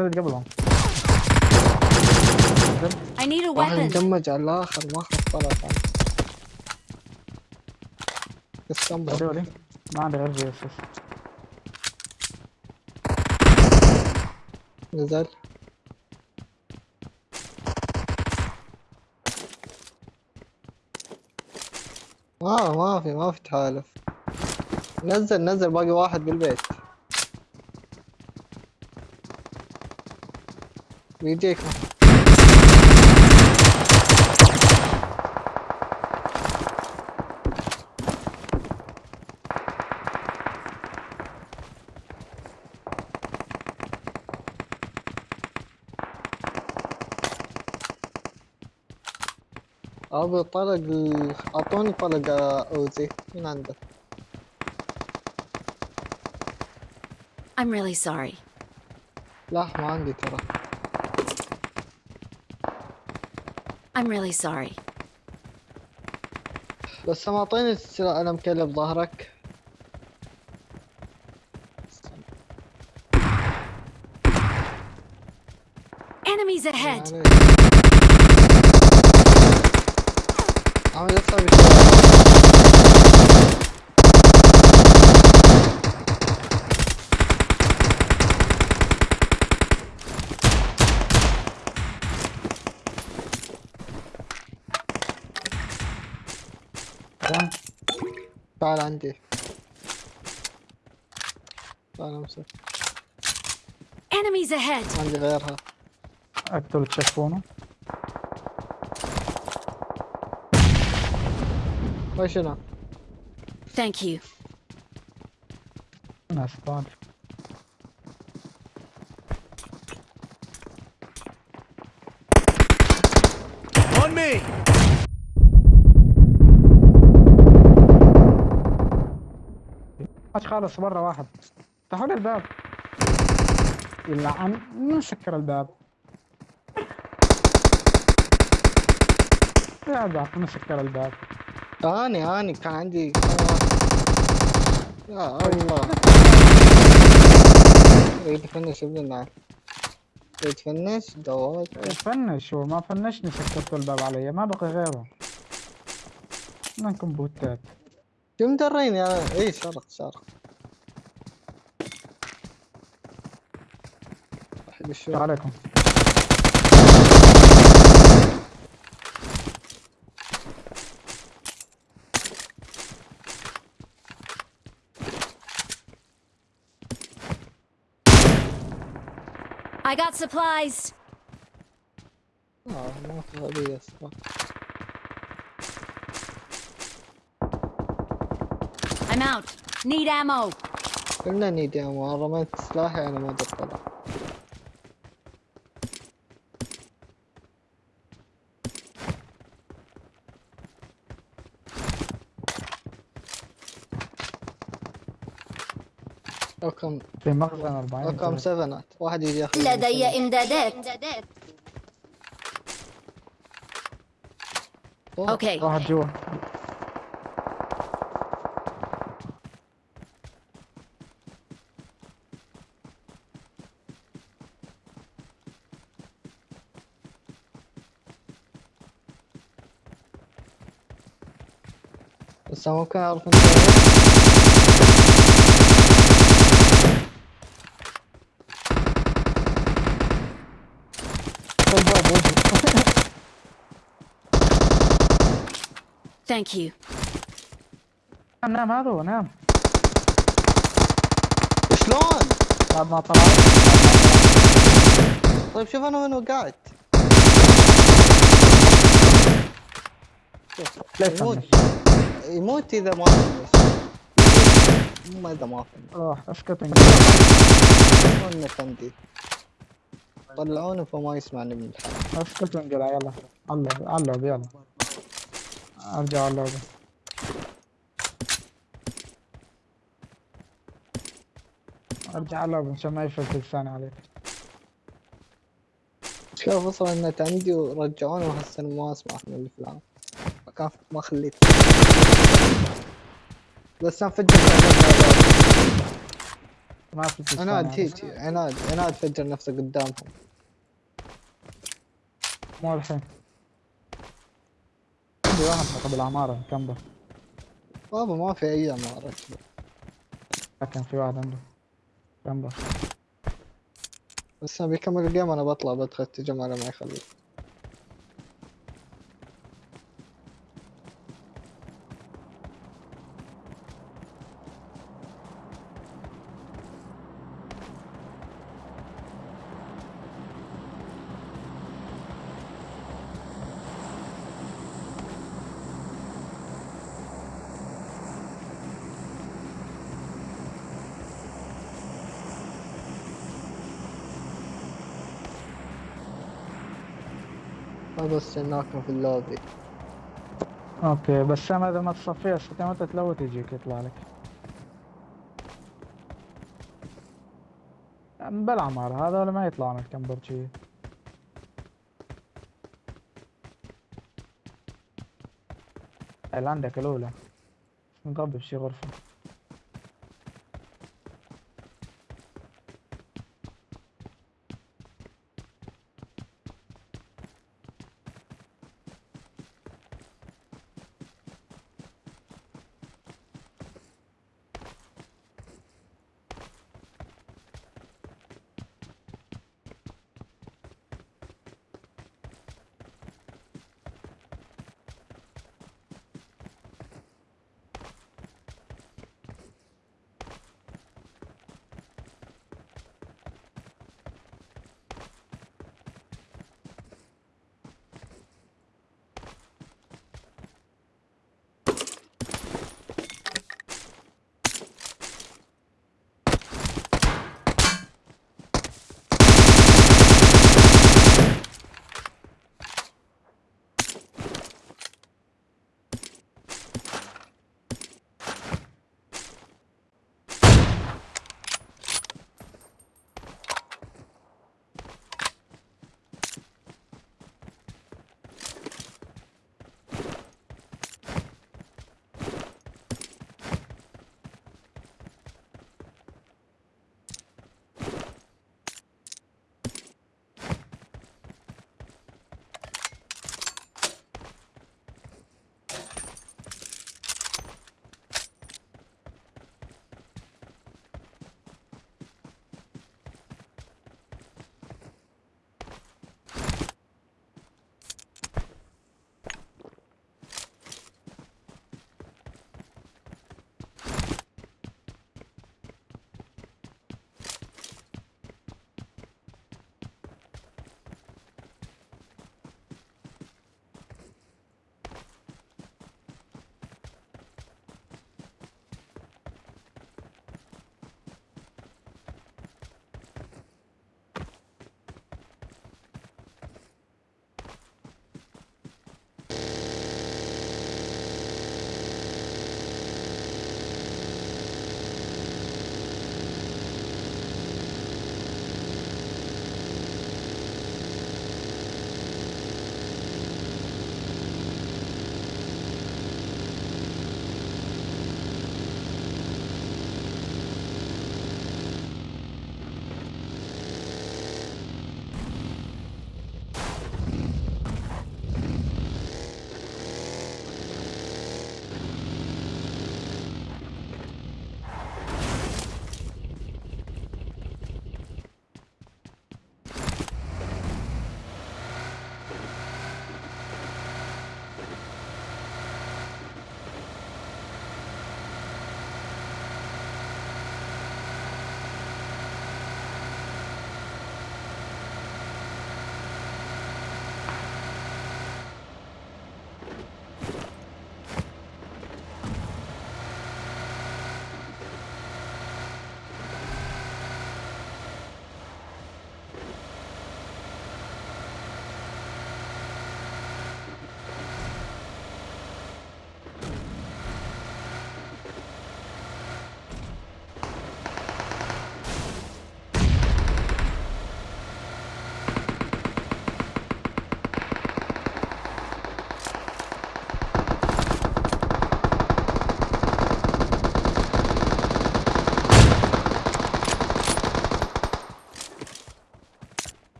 نزلت قبلهم I need a weapon. على الآخر ما ما عندي غير GSS. نزل. ما ما في ما في تحالف. نزل نزل باقي واحد بالبيت. بيجيك ابو طلق اعطوني طلق اوزي من عندك I'm really sorry. لا ما عندي ترى I'm really sorry. بس ما أعطيني السلاح أنا مكلب ظهرك Enemies ahead. يعني عم يطلع بشوارع تمام تعال عندي تعال امسك Enemies ahead. عندي غيرها اقتل تشوفونه وش هنا Thank you. ناس طال خالص برا واحد. افتحوا لي الباب. يلعن من سكر الباب. يا بعرف من سكر الباب. اني اني كان عندي. يا الله. يريد يفنش ابن النار يريد يفنش؟ دوات. فنش هو ما فنشني سكرتوا الباب علي. ما بقي غيره. منكم بوتات. شو مدريني أنا اي شرق شرق واحد السلام عليكم I got supplies. آه ما في غبية الصراحة I'm out. Need ammo. قلنا نيدي يا مو رميت سلاحي أنا ما ادري طلع رقم في مخزن 40 رقم سفنات واحد يجي ياخذ لدي إمدادات. أوه، أوكي. واحد جوا. بس ممكن أعرف انت Thank you. نام نام هذا هو نام شلون؟ بعد ما طلع. طيب شوف أنا وين وقعت. يموت. يموت إذا ما فنش مو إذا ما فنش روح اسكت فندي طلعونه فما يسمعني من الحال اسكت وانقلع يلا. علق علق يلا. أرجع علق أرجع علق عشان ما يفلت لساني عليك. شوف وصل النت عندي ورجعوني وهسه ما أسمع من الافلام ما ما خليت. بس أنا فجأة ما في عناد على- تيجي عناد عناد فجر نفسه قدامهم. مو الحين. عندي واحد قبل العمارة كمبر بابا ما في أي عمارة. لكن في واحد عنده. كمبر بس أنا بيكمل الجيم أنا بطلع بدخل التجمع ما يخلي هذا استناكم في اللوبي. أوكي بس أنا إذا ما تصفيها ستة متى تلوت يجيك يطلع لك. بالعمارة هذول ما يطلعوا من الكمبر شي اللي عندك الأولى. نقبل بشي غرفة.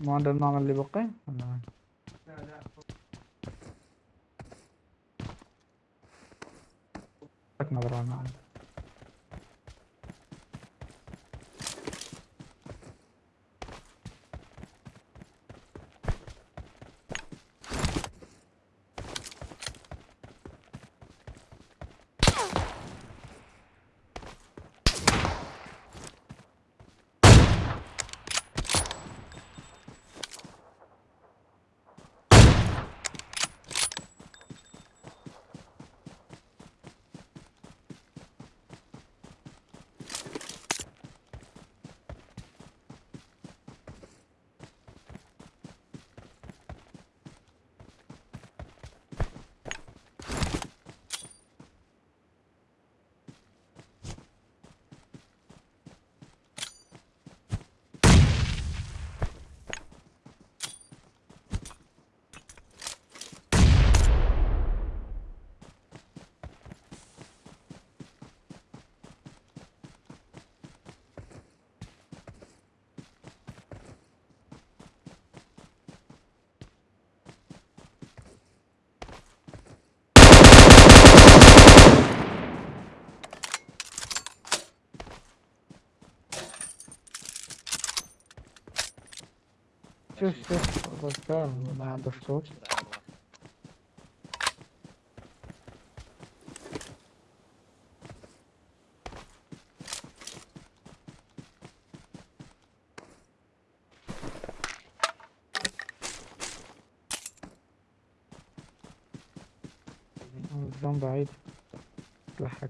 ما عندنا النعم اللي بقي ولا؟ لك نظرة على النعم شوف شوف الرجال ما عنده صوت الزوم بعيد لحق